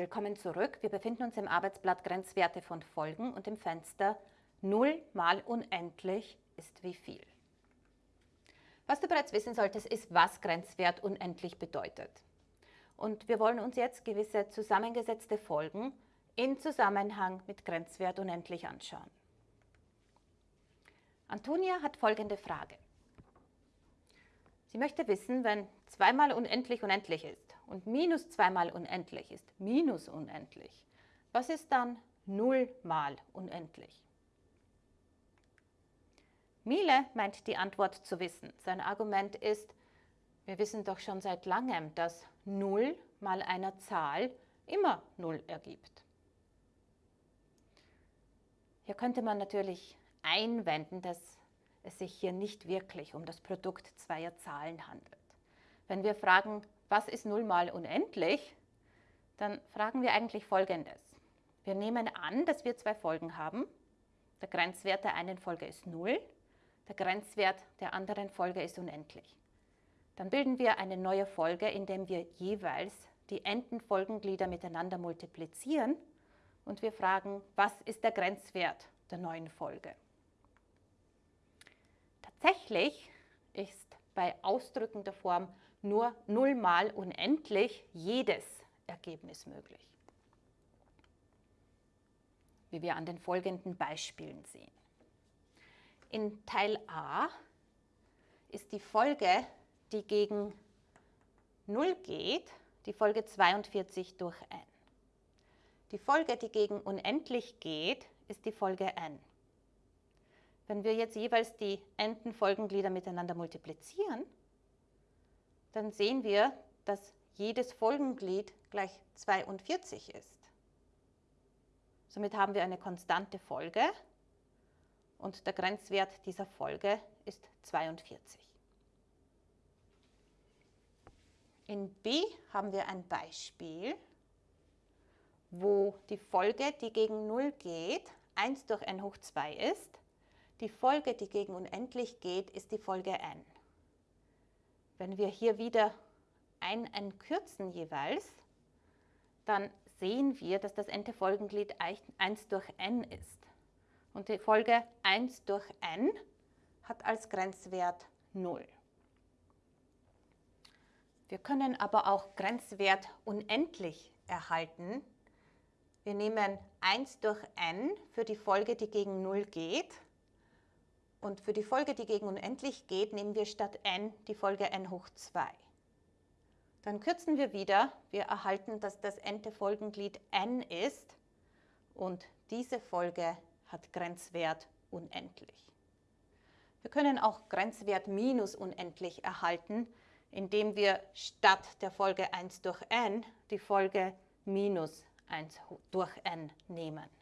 Willkommen zurück. Wir befinden uns im Arbeitsblatt Grenzwerte von Folgen und im Fenster 0 mal unendlich ist wie viel. Was du bereits wissen solltest, ist, was Grenzwert unendlich bedeutet. Und wir wollen uns jetzt gewisse zusammengesetzte Folgen in Zusammenhang mit Grenzwert unendlich anschauen. Antonia hat folgende Frage. Sie möchte wissen, wenn 2 mal unendlich unendlich ist und minus 2 mal unendlich ist minus unendlich, was ist dann 0 mal unendlich? Miele meint die Antwort zu wissen. Sein Argument ist, wir wissen doch schon seit langem, dass 0 mal einer Zahl immer 0 ergibt. Hier könnte man natürlich einwenden, dass es sich hier nicht wirklich um das Produkt zweier Zahlen handelt. Wenn wir fragen, was ist 0 mal unendlich, dann fragen wir eigentlich Folgendes. Wir nehmen an, dass wir zwei Folgen haben. Der Grenzwert der einen Folge ist 0, der Grenzwert der anderen Folge ist unendlich. Dann bilden wir eine neue Folge, indem wir jeweils die Endenfolgenglieder miteinander multiplizieren und wir fragen, was ist der Grenzwert der neuen Folge. Tatsächlich ist bei ausdrückender Form nur 0 mal unendlich jedes Ergebnis möglich, wie wir an den folgenden Beispielen sehen. In Teil A ist die Folge, die gegen 0 geht, die Folge 42 durch n. Die Folge, die gegen unendlich geht, ist die Folge n. Wenn wir jetzt jeweils die Endenfolgenglieder miteinander multiplizieren, dann sehen wir, dass jedes Folgenglied gleich 42 ist. Somit haben wir eine konstante Folge und der Grenzwert dieser Folge ist 42. In B haben wir ein Beispiel, wo die Folge, die gegen 0 geht, 1 durch n hoch 2 ist. Die Folge, die gegen unendlich geht, ist die Folge n. Wenn wir hier wieder ein n kürzen jeweils, dann sehen wir, dass das n-te Folgenglied 1 durch n ist. Und die Folge 1 durch n hat als Grenzwert 0. Wir können aber auch Grenzwert unendlich erhalten. Wir nehmen 1 durch n für die Folge, die gegen 0 geht und für die Folge, die gegen unendlich geht, nehmen wir statt n die Folge n hoch 2. Dann kürzen wir wieder. Wir erhalten, dass das n-te Folgenglied n ist und diese Folge hat Grenzwert unendlich. Wir können auch Grenzwert minus unendlich erhalten, indem wir statt der Folge 1 durch n die Folge minus 1 durch n nehmen.